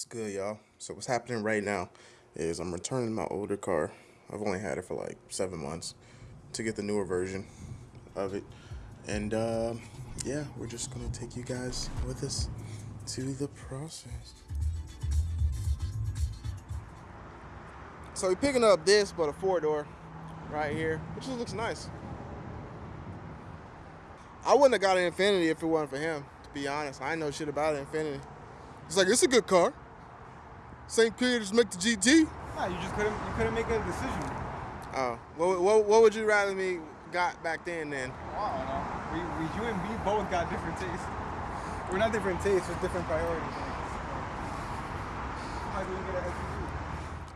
What's good, y'all? So what's happening right now is I'm returning my older car. I've only had it for like seven months to get the newer version of it. And uh, yeah, we're just gonna take you guys with us to the process. So we're picking up this, but a four door right here, which just looks nice. I wouldn't have got an Infiniti if it wasn't for him, to be honest. I know shit about an Infiniti. It's like, it's a good car. Same period as make the GT. Nah, you just couldn't you couldn't make a decision. Oh, what, what, what would you rather me got back then then? I don't know. We, we you and me both got different tastes. We're not different tastes, just different priorities. Might well get an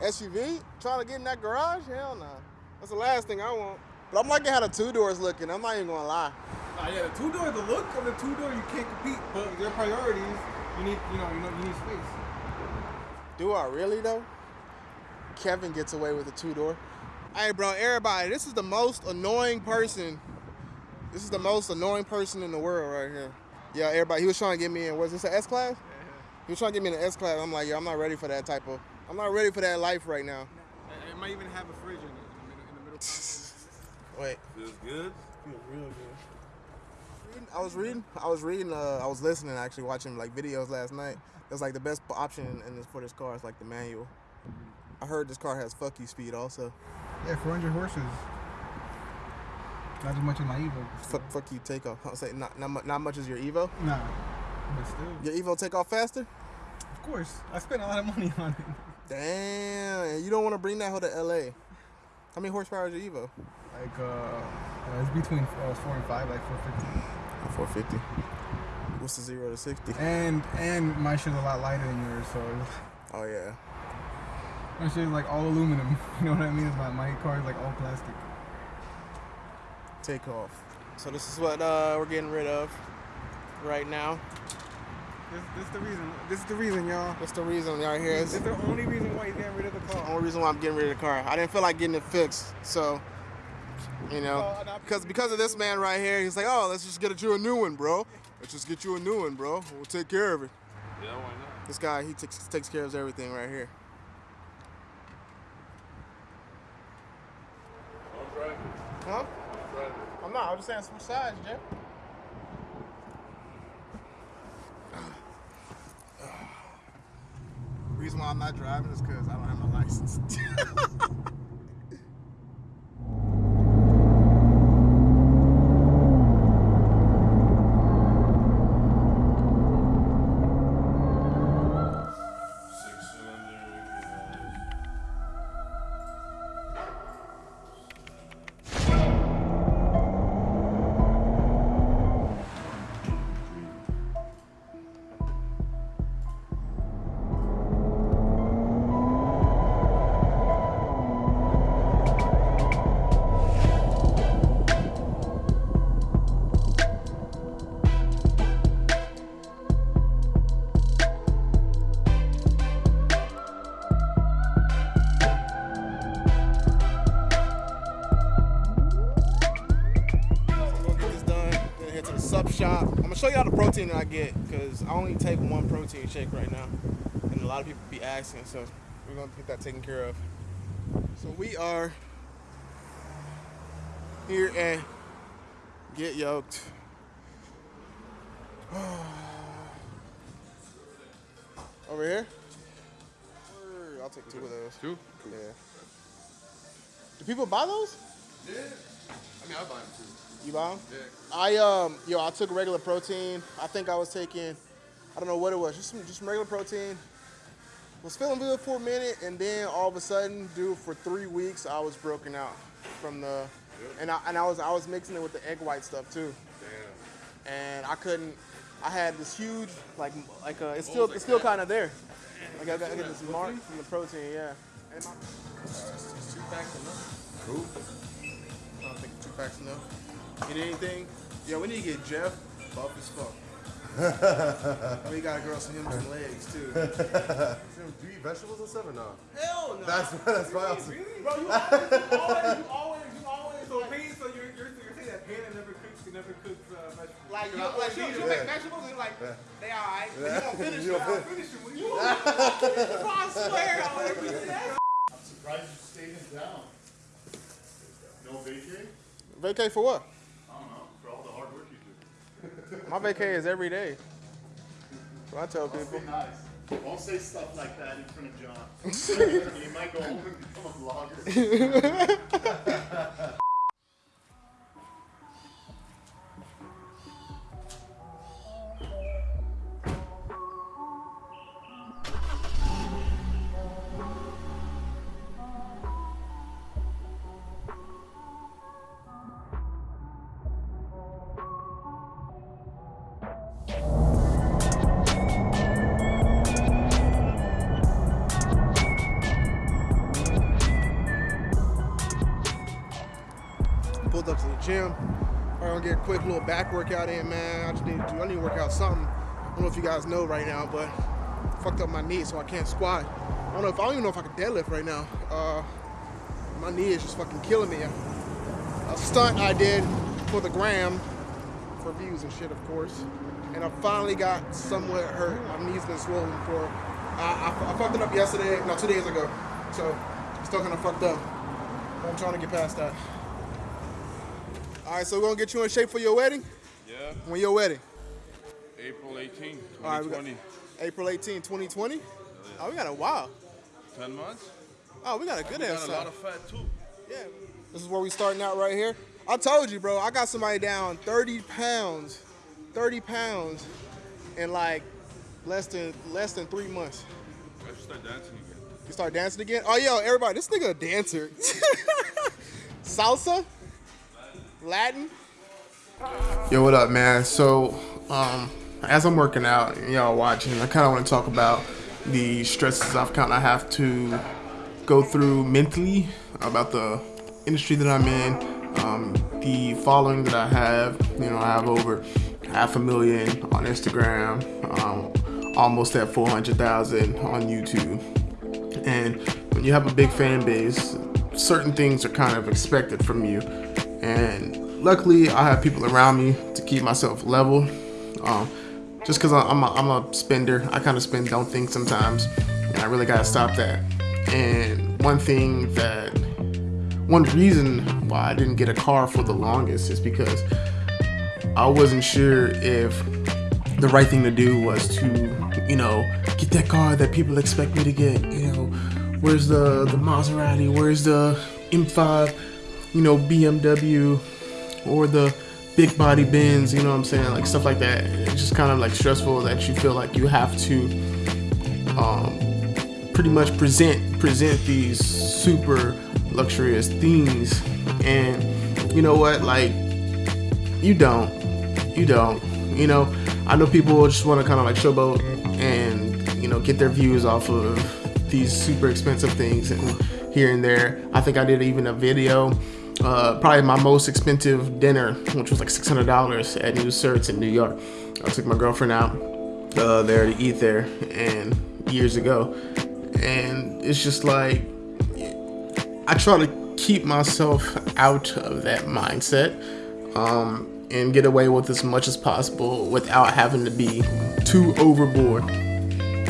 SUV. SUV? Trying to get in that garage? Hell no. That's the last thing I want. But I'm liking how the two doors looking. I'm not even gonna lie. Nah, yeah, the two door, the look of the two door, you can't compete. But their priorities, you need, you know, you know, you need space. Do I really though? Kevin gets away with a two door. Hey, bro, everybody, this is the most annoying person. This is the most annoying person in the world right here. Yeah, everybody, he was trying to get me in. Was this an S class? He was trying to get me in an S class. I'm like, yo, I'm not ready for that type of. I'm not ready for that life right now. It might even have a fridge in it, in the middle, in the middle. Wait. Feels good. Feels real good. I was reading. I was reading. Uh, I was listening. Actually, watching like videos last night. It was like the best option in, this for this car is like the manual. I heard this car has fuck you speed also. Yeah, 400 horses. Not as much as my Evo. Fuck, fuck you takeoff. I'll say not not, not much as your Evo. Nah, but still. Your Evo take off faster. Of course, I spent a lot of money on it. Damn. You don't want to bring that hoe to LA. How many horsepower is your Evo? Like, uh, uh, it's between uh, four and five, like 450. 450. What's the zero to sixty? And and my shit's a lot lighter than yours, so Oh yeah. my shit's like all aluminum. You know what I mean? My my car is like all plastic. Take off. So this is what uh, we're getting rid of right now. This, this the reason. This is the reason, y'all. That's the reason y'all here. This It's is the only reason why you're getting rid of the the car. only reason why I'm getting rid of the car. I didn't feel like getting it fixed, so you know, because because of this man right here, he's like, oh, let's just get you a new one, bro. Let's just get you a new one, bro. We'll take care of it. Yeah, why not? This guy, he takes takes care of everything right here. Drive it. Huh? Drive it. I'm not. I'm just saying switch sides, Jeff. Reason why I'm not driving is because I don't have my license. the sub shop. I'm gonna show y'all the protein that I get because I only take one protein shake right now, and a lot of people be asking, so we're gonna get that taken care of. So we are here at Get Yoked. Over here. I'll take two of those. Two? Yeah. Do people buy those? Yeah. I mean, I buy them too. You buy them? Yeah. I um yo I took regular protein. I think I was taking I don't know what it was, just some just some regular protein. Was feeling good for a minute and then all of a sudden, dude, for three weeks I was broken out from the and I and I was I was mixing it with the egg white stuff too. Damn. And I couldn't I had this huge like like uh it's still it's still kind of there. Like I got, I got this mark from the protein, yeah. And my, two packs enough. Cool. I don't think two packs enough. Get anything? Yo, we need to get Jeff buff as fuck. we gotta grow some him some legs too. Do you eat vegetables and stuff or not? Hell no. That's that's why I was. Bro, you always, you always, you always, you always. So, pain, so you're, you're, you're saying that Panda never cooks the never cooks uh, vegetables. Like, you, Like, like she'll, she'll make vegetables and like, they alright. But you don't finish it. I'll finish it when you I swear, I'll let you do that. Surprised you stayed in town. No vacay? Vacay for what? I don't know, for all the hard work you do. My vacay is every day. So I tell people. Nice. Don't say stuff like that in front of John. he might go home and become a vlogger. Gonna get a quick little back workout in, man. I just need to do, I need to work out something. I don't know if you guys know right now, but I fucked up my knee, so I can't squat. I don't know if I don't even know if I can deadlift right now. Uh, my knee is just fucking killing me. A stunt I did for the gram, for views and shit, of course. And I finally got somewhat hurt. My knee's been swollen for. I, I, I fucked it up yesterday, no, two days ago. So still kind of fucked up. I'm trying to get past that. All right, so we're gonna get you in shape for your wedding. Yeah, When your wedding? April 18, All right, we got 2020. April 18, 2020. Oh, we got a while. 10 months. Oh, we got a good We ass got a lot of fat too. Yeah. This is where we starting out right here. I told you, bro. I got somebody down 30 pounds, 30 pounds, in like less than less than three months. I should start dancing again. You start dancing again? Oh, yo, everybody, this nigga a dancer. Salsa? Latin? Yo, what up, man? So, um, as I'm working out and y'all watching, I kind of want to talk about the stresses I've kind of have to go through mentally about the industry that I'm in, um, the following that I have. You know, I have over half a million on Instagram, um, almost at 400,000 on YouTube. And when you have a big fan base, certain things are kind of expected from you. And luckily, I have people around me to keep myself level. Um, just because I'm a, I'm a spender, I kind of spend, don't think sometimes. And I really got to stop that. And one thing that, one reason why I didn't get a car for the longest is because I wasn't sure if the right thing to do was to, you know, get that car that people expect me to get. You know, where's the the Maserati? Where's the M5? You know, BMW or the big body Benz. You know what I'm saying? Like stuff like that. It's just kind of like stressful that you feel like you have to, um, pretty much present present these super luxurious things. And you know what? Like, you don't you don't. You know, I know people just want to kind of like showboat and you know get their views off of these super expensive things and here and there. I think I did even a video, uh, probably my most expensive dinner, which was like six hundred dollars at Nusr-Et in New York. I took my girlfriend out uh, there to eat there, and years ago, and it's just like I try to keep myself out of that mindset um, and get away with as much as possible without having to be too overboard.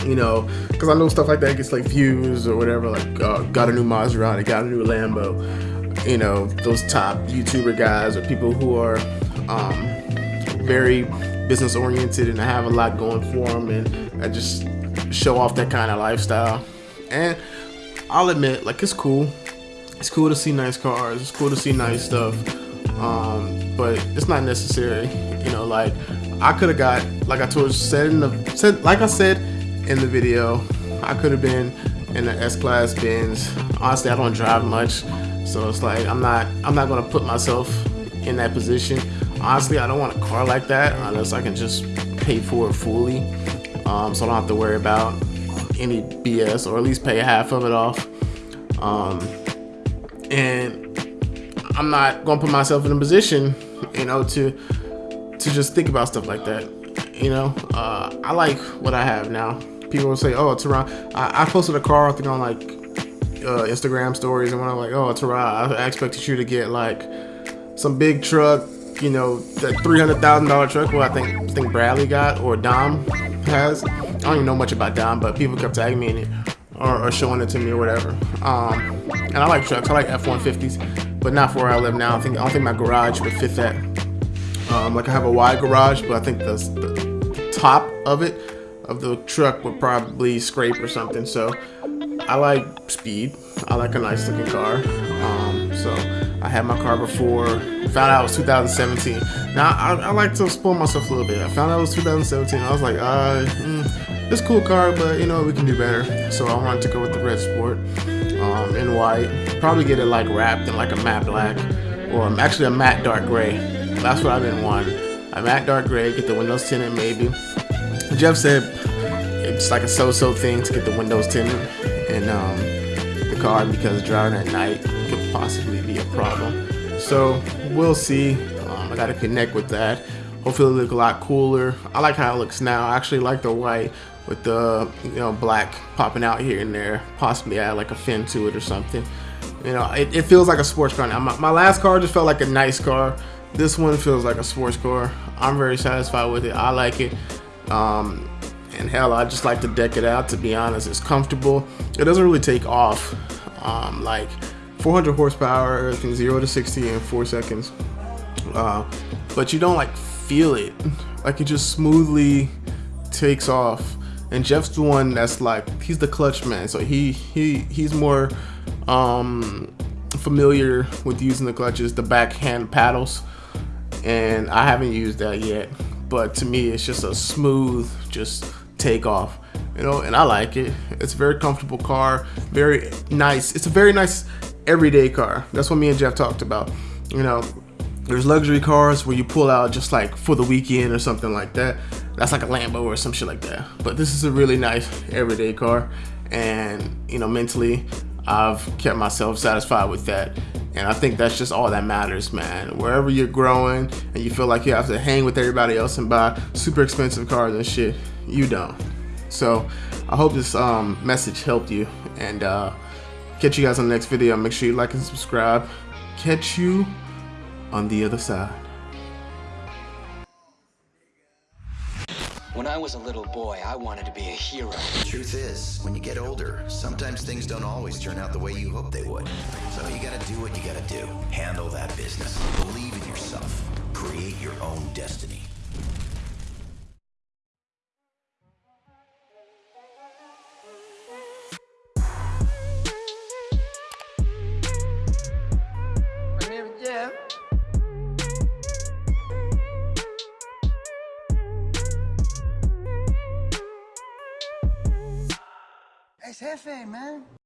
You know, because I know stuff like that gets like views or whatever. Like, uh, got a new Maserati, got a new Lambo. You know, those top YouTuber guys or people who are um, very business oriented and have a lot going for them and I just show off that kind of lifestyle. And I'll admit, like, it's cool. It's cool to see nice cars. It's cool to see nice stuff. Um, but it's not necessary. You know, like I could have got, like I told said in the said, like I said in the video, I could have been in the S-Class Benz. Honestly, I don't drive much, so it's like I'm not I'm not gonna put myself in that position. Honestly, I don't want a car like that unless I can just pay for it fully, um, so I don't have to worry about any BS or at least pay half of it off. Um, and I'm not gonna put myself in a position, you know, to to just think about stuff like that. You know, uh, I like what I have now. People will say, "Oh, it's around." I, I posted a car, I think, on like uh, Instagram stories, and when I'm like, "Oh, it's around," I expected you to get like some big truck, you know, the three hundred thousand dollar truck. Well, I think think Bradley got or Dom has. I don't even know much about Dom, but people kept tagging me in it or, or showing it to me or whatever. Um, and I like trucks. I like F-150s, but not for where I live now. I think I don't think my garage would fit that. Um, like I have a wide garage, but I think the, the top of it of the truck would probably scrape or something. So I like speed. I like a nice looking car. Um, so I had my car before. Found out it was 2017. Now I, I, like to spoil myself a little bit. I found out it was 2017. I was like, uh, mm, this cool car, but you know we can do better. So I wanted to go with the red sport um, in white. Probably get it like wrapped in like a matte black or actually a matte dark gray. That's what I've been wanting. A matte dark gray. Get the windows tinted maybe. Jeff said it's like a so-so thing to get the windows tinted in um, the car because driving at night could possibly be a problem. So we'll see. Um, I got to connect with that. Hopefully it'll look a lot cooler. I like how it looks now. I actually like the white with the you know black popping out here and there. Possibly add like a fin to it or something. You know, it, it feels like a sports car now. My, my last car just felt like a nice car. This one feels like a sports car. I'm very satisfied with it. I like it. Um, and hell, I just like to deck it out. To be honest, it's comfortable. It doesn't really take off. Um, like 400 horsepower, everything zero to 60 in four seconds. Uh, but you don't like feel it. Like it just smoothly takes off. And Jeff's the one that's like he's the clutch man, so he he he's more um, familiar with using the clutches, the backhand paddles, and I haven't used that yet. But to me, it's just a smooth, just take off you know and i like it. It's a very comfortable car very nice it's a very nice everyday car. That's what me and jeff talked about you know. There's luxury cars where you pull out just like for the weekend or something like that. That's like a lambo or some shit like that. But this is a really nice everyday car and you know mentally i've kept myself satisfied with that. And I think that's just all that matters, man. Wherever you're growing and you feel like you have to hang with everybody else and buy super expensive cars and shit, you don't. So I hope this um, message helped you and uh, catch you guys on the next video. Make sure you like and subscribe. Catch you on the other side. When I was a little boy, I wanted to be a hero. Truth is, when you get older, sometimes things don't always turn out the way you hope they would. So you gotta do what you gotta do. Handle that business. Believe in yourself. Create your own destiny. Hefe, man.